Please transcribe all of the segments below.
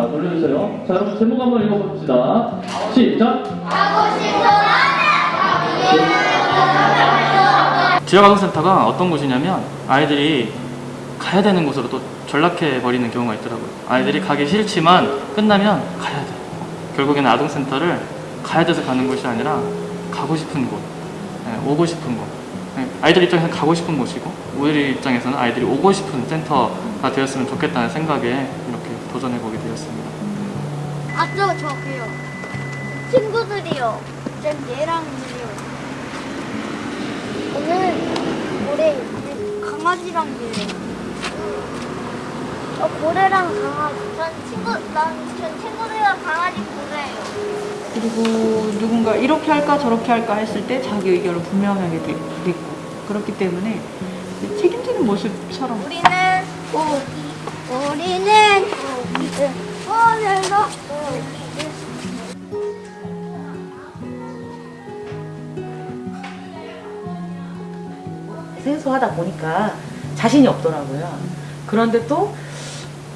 올려주세요. 자, 여러분 제목 한번 읽어봅시다. 시작. 지역아동센터가 어떤 곳이냐면 아이들이 가야 되는 곳으로 또 전락해 버리는 경우가 있더라고요. 아이들이 가기 싫지만 끝나면 가야 돼. 결국에는 아동센터를 가야 돼서 가는 곳이 아니라 가고 싶은 곳, 예, 오고 싶은 곳. 예, 아이들 입장에서는 가고 싶은 곳이고 우리 입장에서는 아이들이 오고 싶은 센터가 되었으면 좋겠다는 생각에 이렇게 도전해 보게 되었습니다. 아 저 저기요. 친구들이요. 쌤 얘랑요. 오늘 고래 강아지랑 얘 어, 고래랑 강아지. 전 친구 난 그리고 누군가 이렇게 할까 저렇게 할까 했을 때 자기 의견을 분명하게 되- 냈고 그렇기 때문에 책임지는 모습처럼 우리는 오 우리는 오늘도 생소하다 보니까 자신이 없더라고요. 그런데 또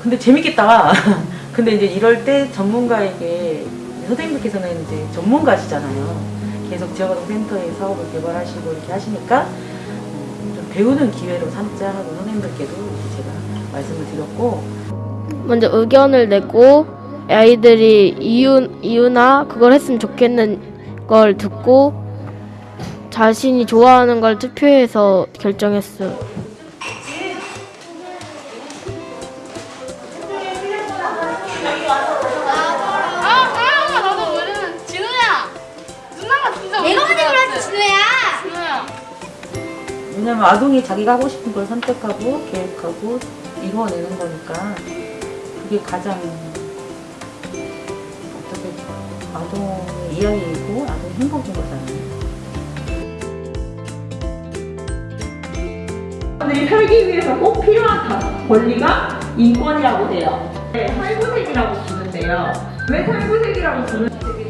근데 재밌겠다. 근데 이제 이럴 때 전문가에게 선생님께서는 이제 전문가시잖아요. 계속 지역아동 센터에 사업을 개발하시고 이렇게 하시니까 음, 좀 배우는 기회로 삼자 하고 선생님들께도 제가 말씀을 드렸고 먼저 의견을 내고 아이들이 이유, 이유나 그걸 했으면 좋겠는 걸 듣고 자신이 좋아하는 걸 투표해서 결정했어요. 왜냐면 아동이 자기가 하고 싶은 걸 선택하고 계획하고 이루어내는 거니까 그게 가장 어떻게 아동의 이야기이고 아동의 행복인 거잖아요. 사람들이 살기 위해서 꼭 필요한 다- 권리가 인권이라고 해요. 네, 살구색이라고 부르는데요. 왜 살구색이라고 부르는지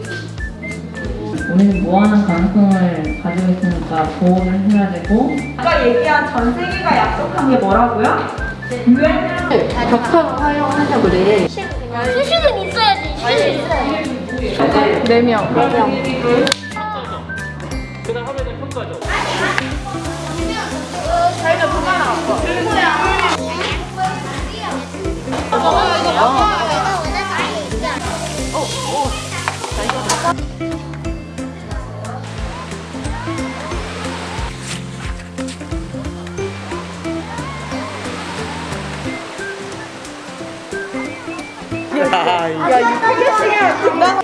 우리는 무한한 가능성을 가지고 있으니까 보호를 해야 되고. 아까 얘기한 전 세계가 약속한 게 뭐라고요? 유엔 격투 활용하자 그래 수식은 있어야지 수식은 있어야지. 4명. 그다음 하루에 평가죠.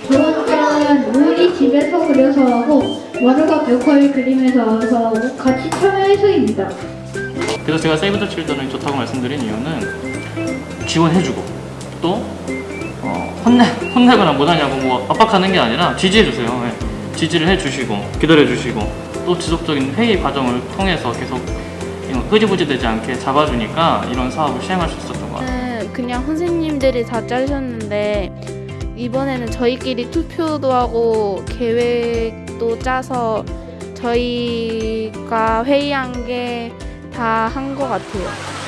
그런 우리 집에서 그려서 하고 와르가 벽화를 그리면서 해서 같이 참여해서입니다. 그래서 제가 세이브 더 칠드런이 좋다고 말씀드린 이유는 지원해주고 또 어, 혼내, 혼내거나 못하냐고 뭐 압박하는 게 아니라 지지해주세요. 예. 지지를 해주시고 기다려주시고 또 지속적인 회의 과정을 통해서 계속 이거 흐지부지 되지 않게 잡아주니까 이런 사업을 시행할 수. 네, 그냥 선생님들이 다 짜셨는데 이번에는 저희끼리 투표도 하고 계획도 짜서 저희가 회의한 게 다 한 것 같아요.